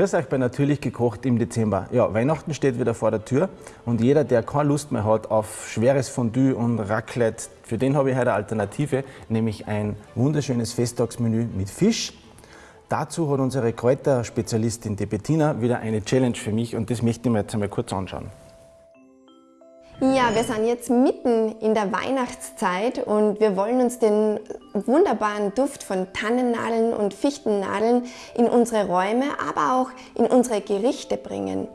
Grüß euch bei Natürlich gekocht im Dezember. Ja, Weihnachten steht wieder vor der Tür und jeder, der keine Lust mehr hat auf schweres Fondue und Raclette, für den habe ich heute eine Alternative, nämlich ein wunderschönes Festtagsmenü mit Fisch. Dazu hat unsere Kräuterspezialistin die Bettina wieder eine Challenge für mich und das möchte ich mir jetzt einmal kurz anschauen. Ja, wir sind jetzt mitten in der Weihnachtszeit und wir wollen uns den wunderbaren Duft von Tannennadeln und Fichtennadeln in unsere Räume, aber auch in unsere Gerichte bringen.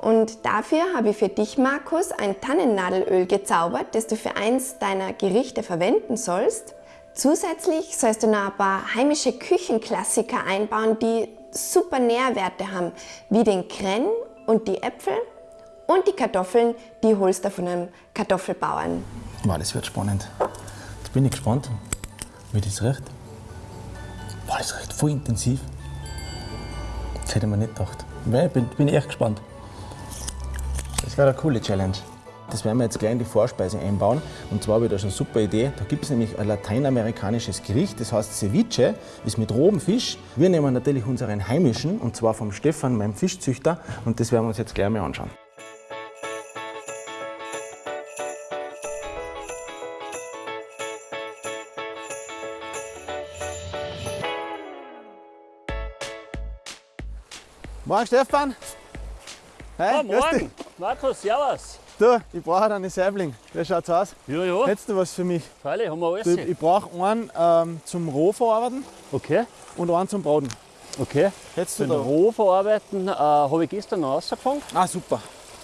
Und dafür habe ich für dich, Markus, ein Tannennadelöl gezaubert, das du für eins deiner Gerichte verwenden sollst. Zusätzlich sollst du noch ein paar heimische Küchenklassiker einbauen, die super Nährwerte haben, wie den Krenn und die Äpfel und die Kartoffeln, die holst du von einem Kartoffelbauern. Wow, das wird spannend. Jetzt bin ich gespannt, wie das riecht. Wow, das riecht voll intensiv. Das hätte mir nicht gedacht. Ich bin, bin echt gespannt. Das wäre eine coole Challenge. Das werden wir jetzt gleich in die Vorspeise einbauen. Und zwar habe ich da schon eine super Idee. Da gibt es nämlich ein lateinamerikanisches Gericht, das heißt Ceviche, ist mit rohem Fisch. Wir nehmen natürlich unseren heimischen, und zwar vom Stefan, meinem Fischzüchter. Und das werden wir uns jetzt gleich mal anschauen. Morgen, Stefan. Hey, ja, morgen. Markus, servus. Du, ich brauche einen Saibling. Wie schaut's aus? Ja, ja. Hättest du was für mich? Freilich, haben wir alles. Du, ich brauche einen ähm, zum Rohverarbeiten. Okay. Und einen zum Braten. Okay. Hättest du Den da? Rohverarbeiten äh, habe ich gestern noch rausgefangen. Ah, super.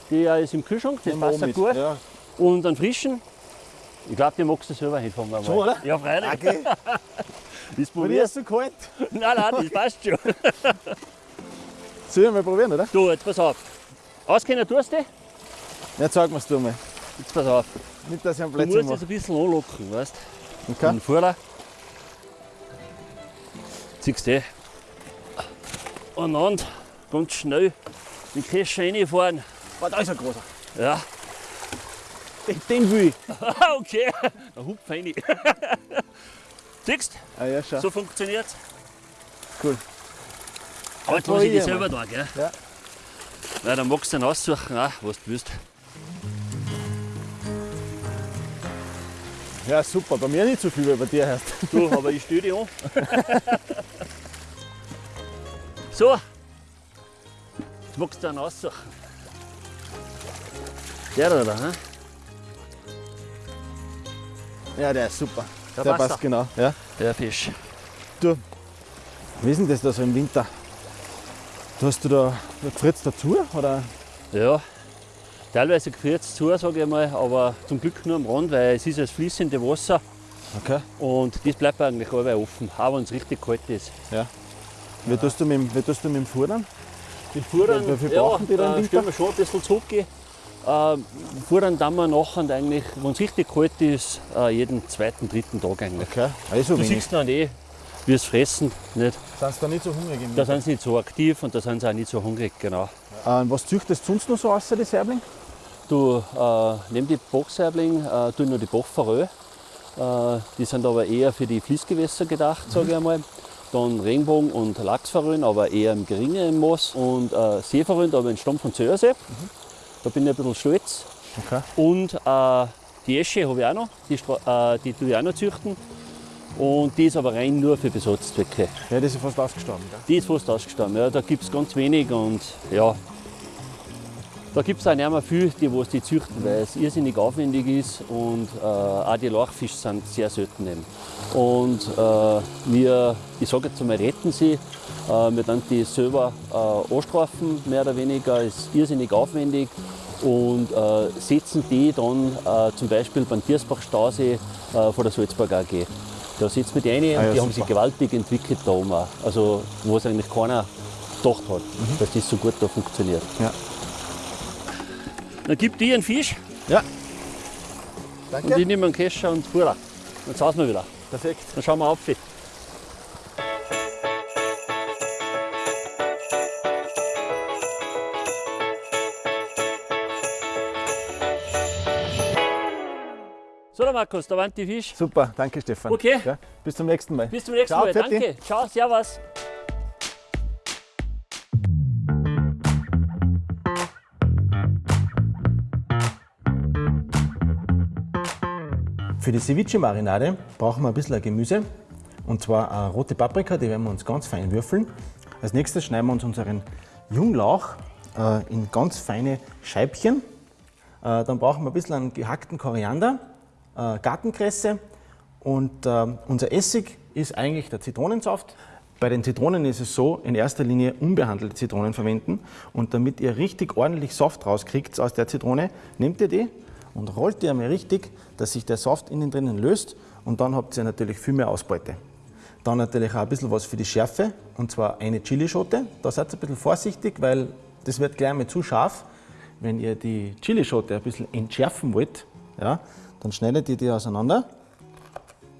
Der ist im Kühlschrank, das passt auch gut. Ja. Und einen frischen, ich glaube, den magst du selber hinfangen. einmal. So, oder? Ja, freilich. Okay. Die probierst ist so kalt. Nein, nein, das passt schon. Sollen wir mal probieren, oder? Du, jetzt pass auf. Auskennen tust du? Ja, zeig mir's du mal. Jetzt pass auf. Nicht, dass ich einen Du Plätzchen musst mache. es ein bisschen anlocken, weißt du? Okay. Den Vorder. Ziehst du eh. Und dann ganz schnell die Käse reinfahren. Oh, da ist ein großer. Ja. Den, den will ich. okay, dann hupf rein. Siehst Ah, ja, schau. so funktioniert Cool. Aber jetzt Jetzt muss ich die selber da, gell? Ja. Weil dann magst du dann aussuchen, auch, was du willst. Ja, super. Bei mir nicht so viel, wie bei dir heißt. Du, aber ich stelle dich an. so. Jetzt magst du dann aussuchen. Der da, da, ne? Ja, der ist super. Der Der passt passt genau. Ja. Der Fisch. Du, wie ist denn das da so im Winter? Hast du da Fritz dazu? Oder? Ja, teilweise gefriert es zu, sage ich mal, aber zum Glück nur am Rand, weil es ist das fließende Wasser Okay. und das bleibt eigentlich allweil offen, auch wenn es richtig kalt ist. Ja. Wie tust du mit, dem- wie tust du mit dem Futtern? Die Fuhren, Wie viel ja, brauchen die da im äh, stellen wir schon ein bisschen zurückgehen. Ähm, Fuhren dann wir nachher eigentlich, wenn es richtig kalt ist, äh, jeden zweiten, dritten Tag eigentlich. Okay. Also Du wenig. siehst dann eh, wie es fressen, nicht? Sind da nicht so hungrig Da sind sie nicht so aktiv und da sind sie auch nicht so hungrig, genau. Ähm, was züchtest du sonst noch so außer die Saibling? Du, äh, neben die Bachsaibling äh, tue ich noch die Bachforell. Äh, die sind aber eher für die Fließgewässer gedacht, sage ich einmal. Dann Regenbogen und Lachsforellen, aber eher im geringeren Maß. Und äh, Seeforellen, aber entstammt von Zöersee. Da bin ich ein bisschen stolz. Okay. Und äh, die Esche habe ich auch noch, die, äh, die tue ich auch noch züchten. Und die ist aber rein nur für Besatzzwecke. Ja, das ist fast ausgestorben. Gell? Die ist fast ausgestorben. Ja, da gibt es ganz wenig und ja, da gibt es auch nicht mehr viel, die was die züchten, weil es irrsinnig aufwendig ist und äh, auch die Lachfische sind sehr selten eben. Und äh, wir, ich sage jetzt einmal, retten sie. Äh, wir dann die selber äh, anstrafen, mehr oder weniger, ist irrsinnig aufwendig und äh, setzen die dann äh, zum Beispiel beim Tiersbach-Stausee äh, von der Salzburg AG. Da setzen wir die rein Ah ja, und die haben sich gewaltig entwickelt da oben auch. Also, wo es eigentlich keiner gedacht hat, dass das so gut da funktioniert. Ja. Dann gibt die einen Fisch Ja. und Danke. ich nehme einen Kescher und Fuhrer. Dann sausen wir wieder. Perfekt. Dann schauen wir auf. Markus, da waren die Fisch. Super, danke Stefan. Okay. Ja, bis zum nächsten Mal. Bis zum nächsten Ciao, Mal, danke. Ciao, servus. Für die Ceviche-Marinade brauchen wir ein bisschen Gemüse. Und zwar eine rote Paprika, die werden wir uns ganz fein würfeln. Als nächstes schneiden wir uns unseren Junglauch äh, in ganz feine Scheibchen. Äh, dann brauchen wir ein bisschen einen gehackten Koriander äh, Gartenkresse und äh, unser Essig ist eigentlich der Zitronensaft. Bei den Zitronen ist es so, in erster Linie unbehandelte Zitronen verwenden. Und damit ihr richtig ordentlich Saft rauskriegt aus der Zitrone, nehmt ihr die und rollt die einmal richtig, dass sich der Saft innen drinnen löst und dann habt ihr natürlich viel mehr Ausbeute. Dann natürlich auch ein bisschen was für die Schärfe und zwar eine Chilischote. Da seid ihr ein bisschen vorsichtig, weil das wird gleich mal zu scharf. Wenn ihr die Chilischote ein bisschen entschärfen wollt, ja, dann schneidet ihr die auseinander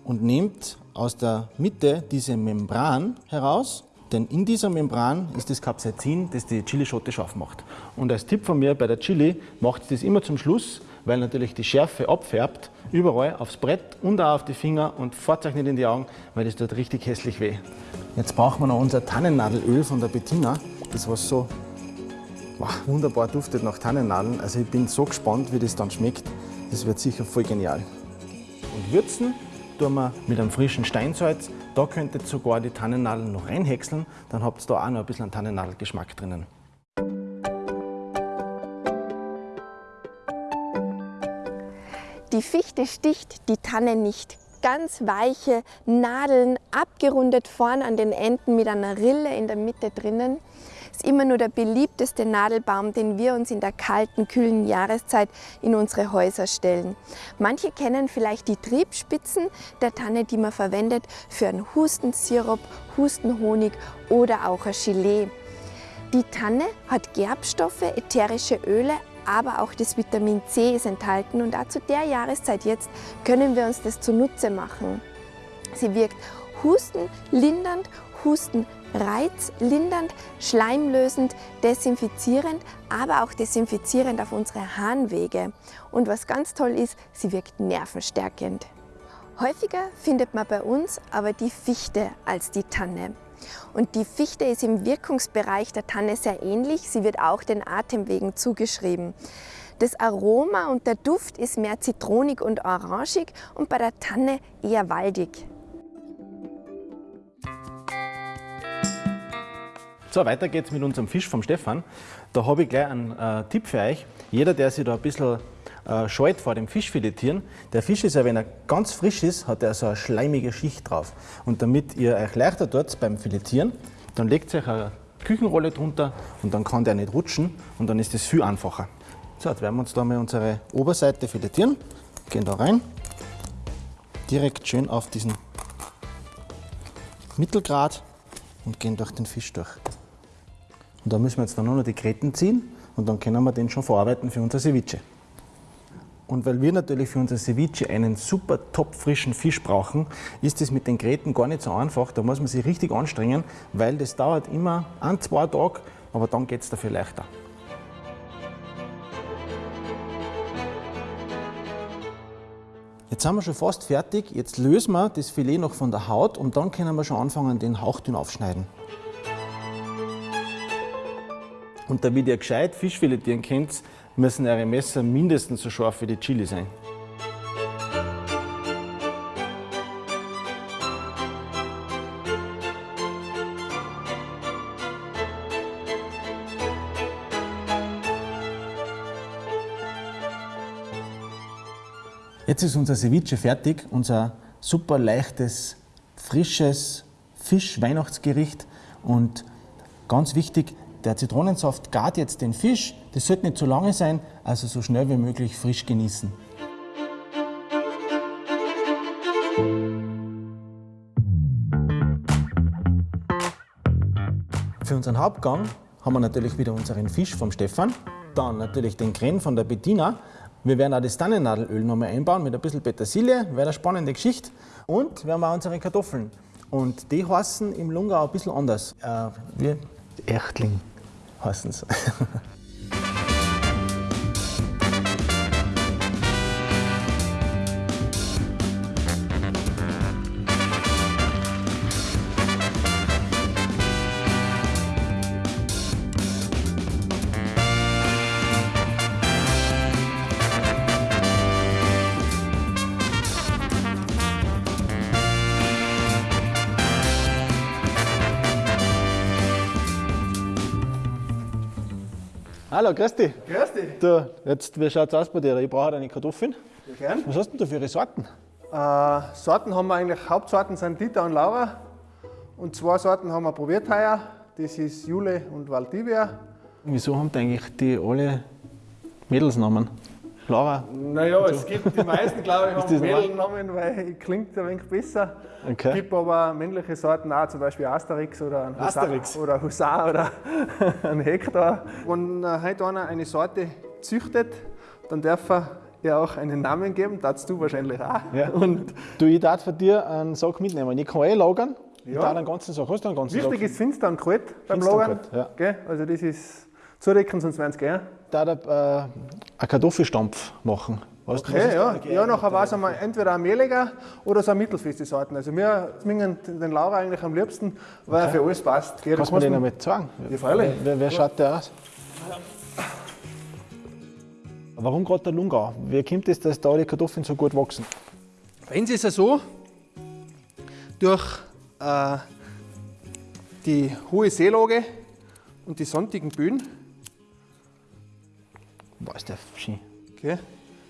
und nehmt aus der Mitte diese Membran heraus denn in dieser Membran ist das Capsaicin, das die Chilischote scharf macht. Und als Tipp von mir bei der Chili macht das immer zum Schluss, weil natürlich die Schärfe abfärbt, überall aufs Brett und auch auf die Finger und nicht in die Augen, weil das tut richtig hässlich weh. Jetzt brauchen wir noch unser Tannennadelöl von der Bettina, das was so wow, wunderbar duftet nach Tannennadeln. Also ich bin so gespannt, wie das dann schmeckt. Das wird sicher voll genial. Und würzen tun wir mit einem frischen Steinsalz. Da könnt ihr sogar die Tannennadeln noch reinhäckseln, dann habt ihr da auch noch ein bisschen Tannennadelgeschmack drinnen. Die Fichte sticht die Tanne nicht. Ganz weiche Nadeln, abgerundet vorn an den Enden mit einer Rille in der Mitte drinnen ist immer nur der beliebteste Nadelbaum, den wir uns in der kalten, kühlen Jahreszeit in unsere Häuser stellen. Manche kennen vielleicht die Triebspitzen der Tanne, die man verwendet für einen Hustensirup, Hustenhonig oder auch ein Gelee. Die Tanne hat Gerbstoffe, ätherische Öle, aber auch das Vitamin C ist enthalten und auch zu der Jahreszeit jetzt können wir uns das zunutze machen. Sie wirkt hustenlindernd, husten reizlindernd, schleimlösend, desinfizierend, aber auch desinfizierend auf unsere Harnwege. Und was ganz toll ist, sie wirkt nervenstärkend. Häufiger findet man bei uns aber die Fichte als die Tanne. Und die Fichte ist im Wirkungsbereich der Tanne sehr ähnlich. Sie wird auch den Atemwegen zugeschrieben. Das Aroma und der Duft ist mehr zitronig und orangig und bei der Tanne eher waldig. So, weiter geht's mit unserem Fisch vom Stefan. Da habe ich gleich einen äh, Tipp für euch. Jeder, der sich da ein bisschen äh, scheut vor dem Fischfiletieren, der Fisch ist ja, wenn er ganz frisch ist, hat er so eine schleimige Schicht drauf. Und damit ihr euch leichter tut beim Filetieren, dann legt euch eine Küchenrolle drunter und dann kann der nicht rutschen und dann ist es viel einfacher. So, jetzt werden wir uns da mal unsere Oberseite filetieren. Gehen da rein, direkt schön auf diesen Mittelgrad und gehen durch den Fisch durch. Und da müssen wir jetzt dann nur noch die Gräten ziehen und dann können wir den schon verarbeiten für unser Ceviche. Und weil wir natürlich für unser Ceviche einen super top frischen Fisch brauchen, ist es mit den Gräten gar nicht so einfach. Da muss man sich richtig anstrengen, weil das dauert immer ein, zwei Tage, aber dann geht es dafür leichter. Jetzt sind wir schon fast fertig. Jetzt lösen wir das Filet noch von der Haut und dann können wir schon anfangen, den hauchdünn aufschneiden. Und damit ihr gescheit Fisch filetieren könnt, müssen eure Messer mindestens so scharf wie die Chili sein. Jetzt ist unser Ceviche fertig, unser super leichtes, frisches Fisch-Weihnachtsgericht. Und ganz wichtig, der Zitronensaft gart jetzt den Fisch. Das sollte nicht zu lange sein, also so schnell wie möglich frisch genießen. Für unseren Hauptgang haben wir natürlich wieder unseren Fisch vom Stefan, dann natürlich den Creme von der Bettina. Wir werden auch das Tannennadelöl nochmal einbauen mit ein bisschen Petersilie, wäre eine spannende Geschichte. Und wir haben auch unsere Kartoffeln. Und die heißen im Lungau ein bisschen anders. Äh, wie Echtling heißen Hallo, grüß dich. Grüß dich. Du, jetzt, wie schaut es aus bei dir? Ich brauche eine Kartoffeln. Ja, gern. Was hast denn du für Sorten? Äh, Sorten haben wir eigentlich, Hauptsorten sind Dieter und Laura. Und zwei Sorten haben wir probiert heuer. Das ist Jule und Valdivia. Wieso haben die eigentlich die alle Mädelsnamen? Laura? Naja, es gibt die meisten, glaube ich, haben? Mädelnamen, weil klingt ein wenig besser. Okay. Es gibt aber männliche Sorten auch, zum Beispiel Asterix oder ein Husar, Asterix. oder Husar oder ein Hektor. Wenn äh, heute einer eine Sorte züchtet, dann darf er ihr auch einen Namen geben, darfst du wahrscheinlich auch. Ja. Und Du, ich darf von dir einen Sack mitnehmen. Ich kann eh lagern. Ich Ja. darf einen ganzen Sack. Hast du einen ganzen wichtig Sack? ist finster und kalt beim Lagern. kalt, ja. Also das ist zudecken, sonst werden sie gehen. Ich darf äh, einen Kartoffelstampf machen. Weißt du, was Okay, ist ja. ja, nachher war es einmal entweder ein mehliger oder so ein mittelfeste Sorten. Also wir zwingen den Laura eigentlich am liebsten, weil er für alles passt. Kannst du den man- einmal zeigen? Ja, freilich. Wer, wer schaut der aus? Warum gerade der Lungau? Wie kommt es, dass da die Kartoffeln so gut wachsen? Bei uns ist es so, durch äh, die hohe Seelage und die sondigen Böden, Boah, ist der schön. okay,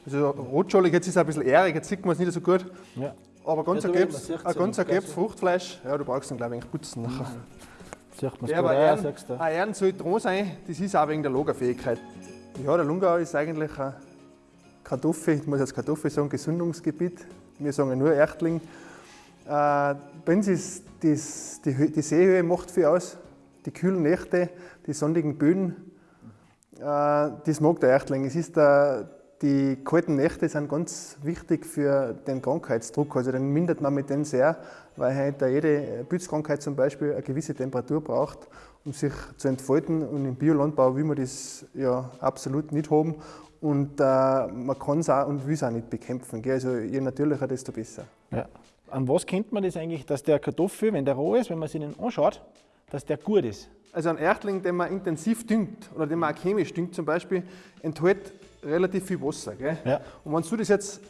also rotscholig, jetzt ist es ein bisschen ährig, jetzt sieht man es nicht so gut, Ja. aber ganz Ja, ein sieht's ein ja ganz nicht gelbes Fruchtfleisch, ja, du brauchst dann glaube ich putzen nachher. Sieht man Ja, es aber gut Ehren, sagst du. ein Ehren soll dran sein, das ist auch wegen der Lagerfähigkeit. Ja, der Lungau ist eigentlich ein Kartoffel, ich muss jetzt Kartoffel sagen, Gesundungsgebiet. Wir sagen ja nur Erchtling. Äh, bei uns ist das, die, die Seehöhe macht viel aus, die kühlen Nächte, die sonnigen Böden. Äh, das mag der Erchtling. Es ist der, die kalten Nächte sind ganz wichtig für den Krankheitsdruck. Also den mindert man mit denen sehr, weil halt da jede Pilzkrankheit zum Beispiel eine gewisse Temperatur braucht, um sich zu entfalten. Und im Biolandbau will man das ja absolut nicht haben. Und äh, man kann es auch und will es auch nicht bekämpfen. Gell? Also je natürlicher, desto besser. Ja. An was kennt man das eigentlich, dass der Kartoffel, wenn der roh ist, wenn man sich den anschaut, dass der gut ist? Also ein Erchtling, den man intensiv düngt oder den man auch chemisch düngt zum Beispiel, enthält relativ viel Wasser. Gell? Ja. Und wenn du das jetzt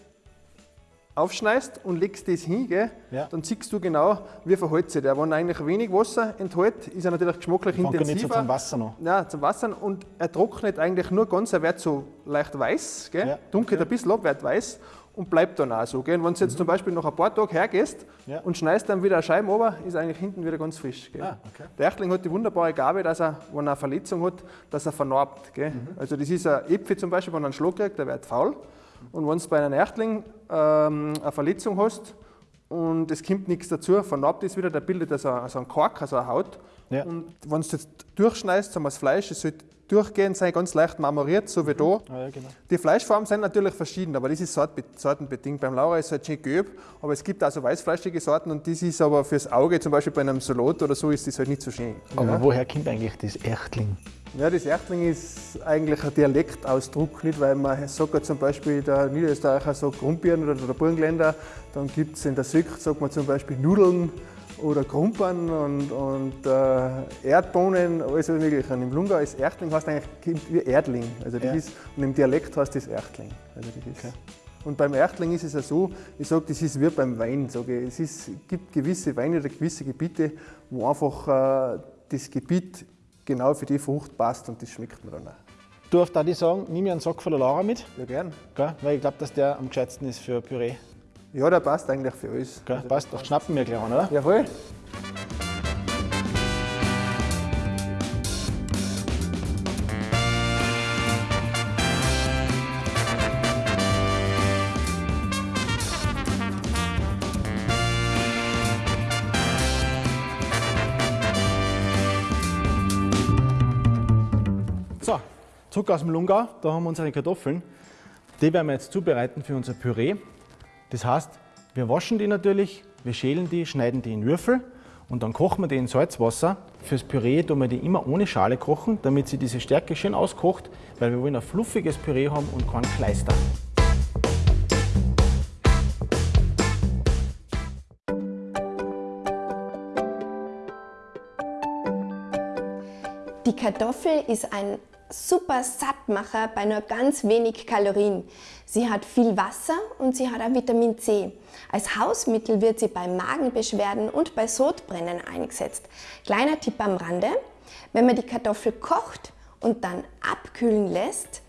aufschneidest und legst das hin, gell, Ja. dann siehst du genau, wie verhält sich der. Wenn er eigentlich wenig Wasser enthält, ist er natürlich geschmacklich er intensiver. nicht so zum Wasser noch. Ja, zum Wasser und er trocknet eigentlich nur ganz, er wird so leicht weiß, gell? Ja. dunkelt ein bisschen ab, wird weiß und bleibt dann auch so. Gell? Und wenn du jetzt zum Beispiel nach ein paar Tagen hergehst Ja. und schneidest dann wieder eine Scheibe runter, ist eigentlich hinten wieder ganz frisch. Ah, okay. Der Erchtling hat die wunderbare Gabe, dass er, wenn er eine Verletzung hat, dass er vernarbt. Mhm. Also das ist ein Äpfel zum Beispiel, wenn er einen Schlag kriegt, der wird faul. Und wenn du bei einem Erchtling ähm, eine Verletzung hast und es kommt nichts dazu, vernarbt ist wieder, der bildet also, also einen Kork, also eine Haut. Ja. Und wenn du jetzt durchschneidest, sagen wir das Fleisch, es soll durchgehend sein, ganz leicht marmoriert, so wie da. Ah, ja, genau. Die Fleischfarben sind natürlich verschieden, aber das ist sortbe- sortenbedingt. Beim Laura ist es halt schön gelb, aber es gibt auch so weißfleischige Sorten und das ist aber fürs Auge, zum Beispiel bei einem Salat oder so, ist das halt nicht so schön. Aber woher kommt eigentlich das Erchtling? Ja, das Erchtling ist eigentlich ein Dialektausdruck, nicht? weil man sagt ja zum Beispiel, der Niederösterreicher sagt Grumpieren oder der Burgenländer, dann gibt es in der Süd, sagt man zum Beispiel Nudeln oder Krumpern und, und äh, Erdbohnen, alles Mögliche. Und im Lungau ist Erchtling heißt eigentlich wie Erdling, also das Ja. ist, und im Dialekt heißt das Erchtling. Also das ist, Und beim Erchtling ist es ja so, ich sage, das ist wie beim Wein. Sage ich. Es ist, gibt gewisse Weine oder gewisse Gebiete, wo einfach äh, das Gebiet genau für die Frucht passt und das schmeckt mir dann auch. Du darfst auch die sagen, nimm mir einen Sack von der Laura mit, Ja, gern. gell? weil ich glaube, dass der am gescheitsten ist für Püree. Ja, der passt eigentlich für alles. Gell? Passt, doch schnappen wir gleich an, oder? Ja, voll. So, zurück aus dem Lungau, da haben wir unsere Kartoffeln. Die werden wir jetzt zubereiten für unser Püree. Das heißt, wir waschen die natürlich, wir schälen die, schneiden die in Würfel und dann kochen wir die in Salzwasser. Fürs Püree tun wir die immer ohne Schale kochen, damit sie diese Stärke schön auskocht, weil wir wollen ein fluffiges Püree haben und keinen Kleister. Die Kartoffel ist ein super Sattmacher bei nur ganz wenig Kalorien. Sie hat viel Wasser und sie hat auch Vitamin C. Als Hausmittel wird sie bei Magenbeschwerden und bei Sodbrennen eingesetzt. Kleiner Tipp am Rande, wenn man die Kartoffel kocht und dann abkühlen lässt,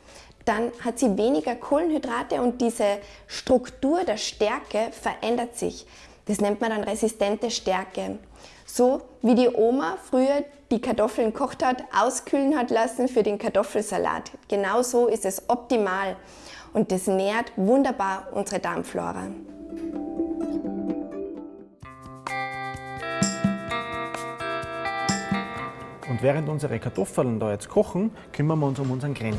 dann hat sie weniger Kohlenhydrate und diese Struktur der Stärke verändert sich. Das nennt man dann resistente Stärke. So wie die Oma früher die Kartoffeln gekocht hat, auskühlen hat lassen für den Kartoffelsalat. Genau so ist es optimal und das nährt wunderbar unsere Darmflora. Und während unsere Kartoffeln da jetzt kochen, kümmern wir uns um unseren Kren.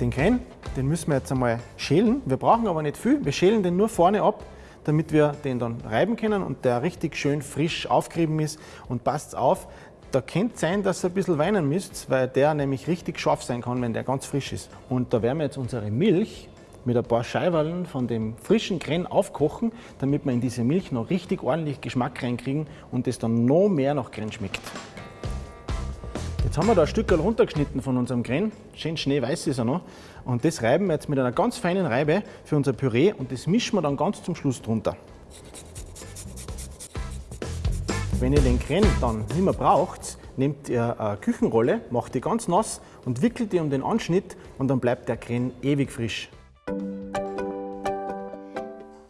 Den Kren, den müssen wir jetzt einmal schälen. Wir brauchen aber nicht viel. Wir schälen den nur vorne ab, damit wir den dann reiben können und der richtig schön frisch aufgerieben ist. Und passt auf, da könnte sein, dass ihr ein bisschen weinen müsst, weil der nämlich richtig scharf sein kann, wenn der ganz frisch ist. Und da werden wir jetzt unsere Milch mit ein paar Scheiben von dem frischen Kren aufkochen, damit wir in diese Milch noch richtig ordentlich Geschmack reinkriegen und es dann noch mehr nach Kren schmeckt. Jetzt haben wir da ein Stück runtergeschnitten von unserem Kren, schön schneeweiß ist er noch. Und das reiben wir jetzt mit einer ganz feinen Reibe für unser Püree und das mischen wir dann ganz zum Schluss drunter. Wenn ihr den Kren dann nicht mehr braucht, nehmt ihr eine Küchenrolle, macht die ganz nass und wickelt die um den Anschnitt und dann bleibt der Kren ewig frisch.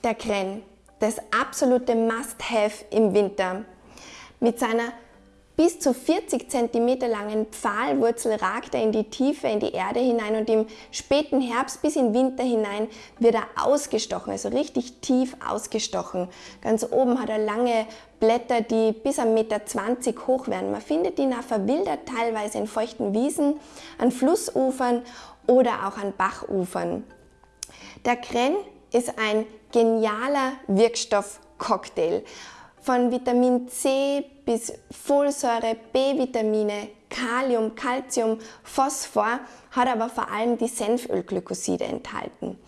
Der Kren, das absolute Must-Have im Winter. Mit seiner bis zu 40 cm langen Pfahlwurzel ragt er in die Tiefe, in die Erde hinein und im späten Herbst bis in Winter hinein wird er ausgestochen, also richtig tief ausgestochen. Ganz oben hat er lange Blätter, die bis 1,20 Meter hoch werden. Man findet ihn auch verwildert, teilweise in feuchten Wiesen, an Flussufern oder auch an Bachufern. Der Kren ist ein genialer Wirkstoffcocktail. Von Vitamin C bis Folsäure, B-Vitamine, Kalium, Calcium, Phosphor, hat aber vor allem die Senfölglykoside enthalten.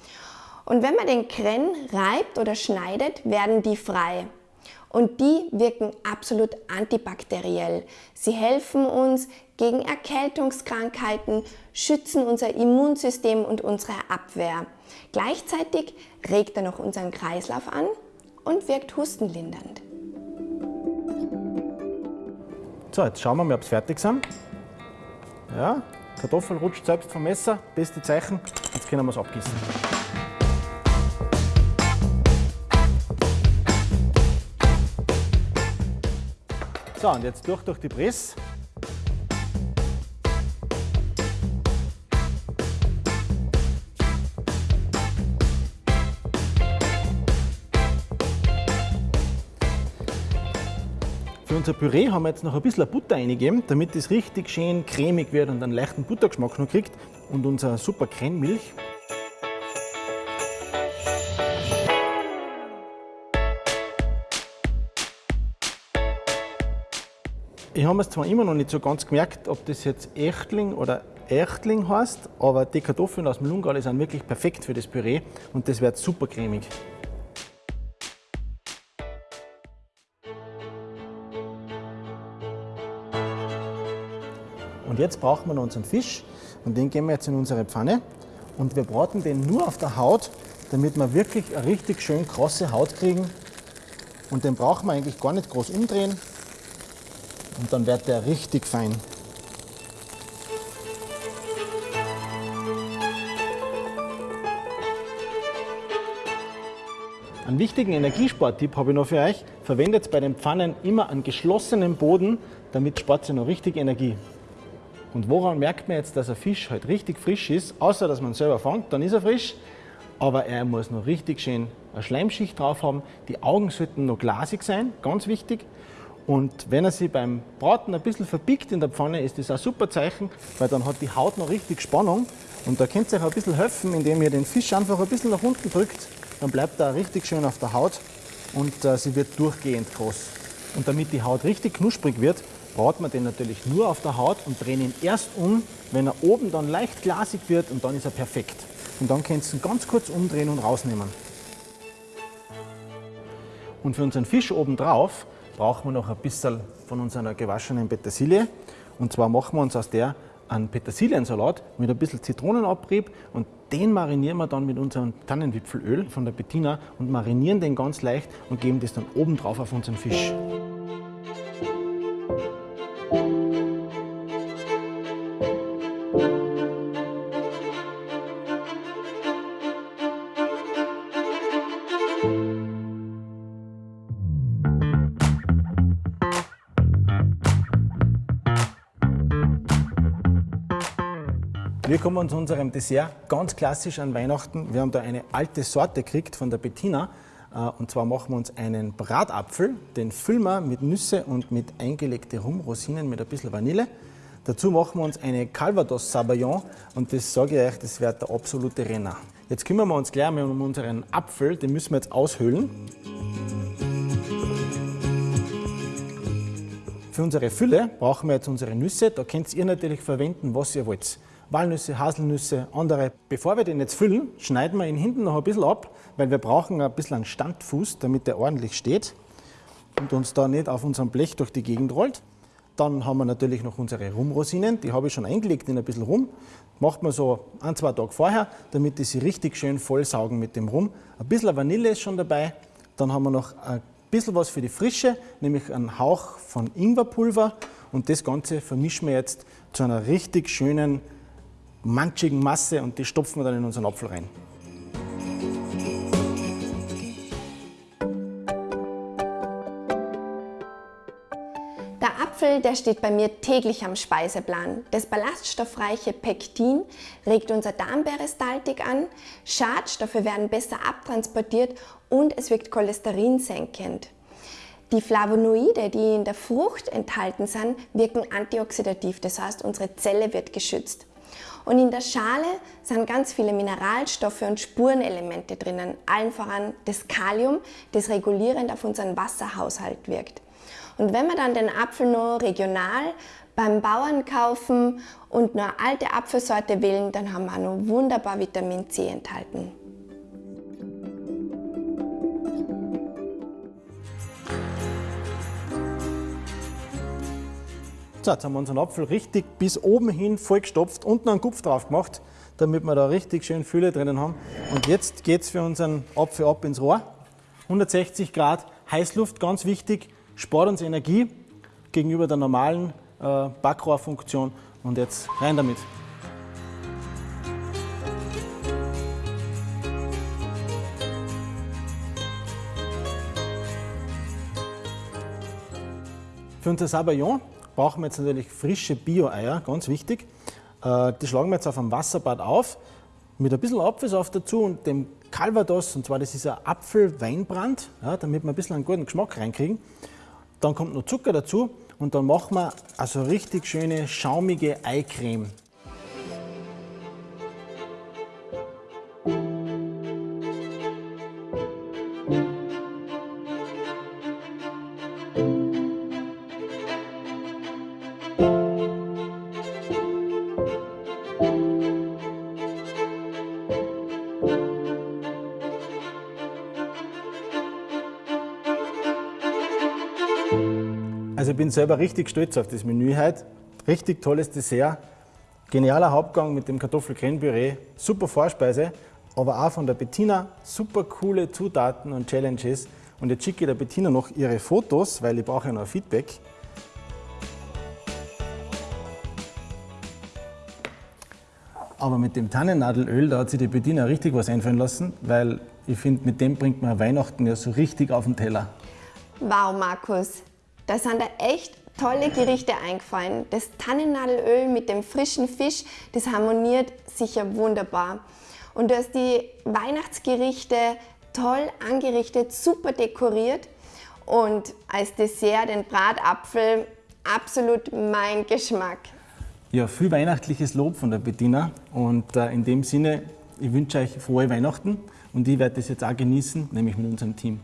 Und wenn man den Kren reibt oder schneidet, werden die frei. Und die wirken absolut antibakteriell. Sie helfen uns gegen Erkältungskrankheiten, schützen unser Immunsystem und unsere Abwehr. Gleichzeitig regt er noch unseren Kreislauf an und wirkt hustenlindernd. So, jetzt schauen wir mal, ob sie fertig sind. Ja, Kartoffel rutscht selbst vom Messer, beste Zeichen. Jetzt können wir es abgießen. So, und jetzt durch durch die Presse. Unser Püree haben wir jetzt noch ein bisschen Butter eingegeben, damit es richtig schön cremig wird und einen leichten Buttergeschmack noch kriegt. Und unser super Crememilch. Ich habe es zwar immer noch nicht so ganz gemerkt, ob das jetzt Echtling oder Echtling heißt, aber die Kartoffeln aus dem Lungal sind wirklich perfekt für das Püree und das wird super cremig. Und jetzt brauchen wir noch unseren Fisch und den geben wir jetzt in unsere Pfanne und wir braten den nur auf der Haut, damit wir wirklich eine richtig schön krosse Haut kriegen. Und den brauchen wir eigentlich gar nicht groß umdrehen und dann wird der richtig fein. Einen wichtigen Energiesporttipp habe ich noch für euch. Verwendet bei den Pfannen immer einen geschlossenen Boden, damit spart ihr noch richtig Energie. Und woran merkt man jetzt, dass ein Fisch halt richtig frisch ist? Außer, dass man selber fängt, dann ist er frisch. Aber er muss noch richtig schön eine Schleimschicht drauf haben. Die Augen sollten noch glasig sein, ganz wichtig. Und wenn er sich beim Braten ein bisschen verbiegt in der Pfanne, ist das ein super Zeichen, weil dann hat die Haut noch richtig Spannung. Und da könnt ihr euch ein bisschen helfen, indem ihr den Fisch einfach ein bisschen nach unten drückt. Dann bleibt er richtig schön auf der Haut und äh, sie wird durchgehend groß. Und damit die Haut richtig knusprig wird, braten wir den natürlich nur auf der Haut und drehen ihn erst um, wenn er oben dann leicht glasig wird und dann ist er perfekt. Und dann könnt ihr ihn ganz kurz umdrehen und rausnehmen. Und für unseren Fisch oben drauf brauchen wir noch ein bisschen von unserer gewaschenen Petersilie. Und zwar machen wir uns aus der einen Petersiliensalat mit ein bisschen Zitronenabrieb und den marinieren wir dann mit unserem Tannenwipfelöl von der Bettina und marinieren den ganz leicht und geben das dann oben drauf auf unseren Fisch. Wir kommen zu unserem Dessert, ganz klassisch an Weihnachten. Wir haben da eine alte Sorte gekriegt von der Bettina. Äh, und zwar machen wir uns einen Bratapfel, den füllen wir mit Nüsse und mit eingelegte Rumrosinen mit ein bisschen Vanille. Dazu machen wir uns eine Calvados Sabayon und das sage ich euch, das wird der absolute Renner. Jetzt kümmern wir uns gleich mal um unseren Apfel, den müssen wir jetzt aushöhlen. Für unsere Fülle brauchen wir jetzt unsere Nüsse. Da könnt ihr natürlich verwenden, was ihr wollt. Walnüsse, Haselnüsse, andere. Bevor wir den jetzt füllen, schneiden wir ihn hinten noch ein bisschen ab, weil wir brauchen ein bisschen einen Standfuß, damit der ordentlich steht und uns da nicht auf unserem Blech durch die Gegend rollt. Dann haben wir natürlich noch unsere Rumrosinen, die habe ich schon eingelegt in ein bisschen Rum. Macht man so ein, zwei Tage vorher, damit die sich richtig schön vollsaugen mit dem Rum. Ein bisschen Vanille ist schon dabei. Dann haben wir noch ein bisschen was für die Frische, nämlich einen Hauch von Ingwerpulver. Und das Ganze vermischen wir jetzt zu einer richtig schönen manchigen Masse und die stopfen wir dann in unseren Apfel rein. Der Apfel, der steht bei mir täglich am Speiseplan. Das ballaststoffreiche Pektin regt unser Darmperistaltik an, Schadstoffe werden besser abtransportiert und es wirkt cholesterinsenkend. Die Flavonoide, die in der Frucht enthalten sind, wirken antioxidativ, das heißt, unsere Zelle wird geschützt. Und in der Schale sind ganz viele Mineralstoffe und Spurenelemente drinnen, allen voran das Kalium, das regulierend auf unseren Wasserhaushalt wirkt. Und wenn wir dann den Apfel nur regional beim Bauern kaufen und nur alte Apfelsorte wählen, dann haben wir auch noch wunderbar Vitamin C enthalten. So, jetzt haben wir unseren Apfel richtig bis oben hin vollgestopft, unten einen Kupf drauf gemacht, damit wir da richtig schön Fülle drinnen haben. Und jetzt geht es für unseren Apfel ab ins Rohr. 160 Grad, Heißluft, ganz wichtig, spart uns Energie gegenüber der normalen äh, Backrohrfunktion. Und jetzt rein damit. Für unser Sabayon brauchen wir jetzt natürlich frische Bio-Eier, ganz wichtig. Äh, die schlagen wir jetzt auf einem Wasserbad auf, mit ein bisschen Apfelsaft dazu und dem Calvados, und zwar das ist ein Apfel-Weinbrand, ja, damit wir ein bisschen einen guten Geschmack reinkriegen. Dann kommt noch Zucker dazu und dann machen wir also richtig schöne, schaumige Eicreme. Selber richtig stolz auf das Menü heute. Richtig tolles Dessert, genialer Hauptgang mit dem Kartoffelcreme-Püree, super Vorspeise, aber auch von der Bettina super coole Zutaten und Challenges. Und jetzt schicke ich der Bettina noch ihre Fotos, weil ich brauche ja noch Feedback. Aber mit dem Tannennadelöl, da hat sich die Bettina richtig was einfallen lassen, weil ich finde, mit dem bringt man Weihnachten ja so richtig auf den Teller. Wow, Markus, da sind da echt tolle Gerichte eingefallen. Das Tannennadelöl mit dem frischen Fisch, das harmoniert sicher wunderbar. Und du hast die Weihnachtsgerichte toll angerichtet, super dekoriert und als Dessert den Bratapfel absolut mein Geschmack. Ja, viel weihnachtliches Lob von der Bettina und äh, in dem Sinne, ich wünsche euch frohe Weihnachten und ich werde das jetzt auch genießen, nämlich mit unserem Team.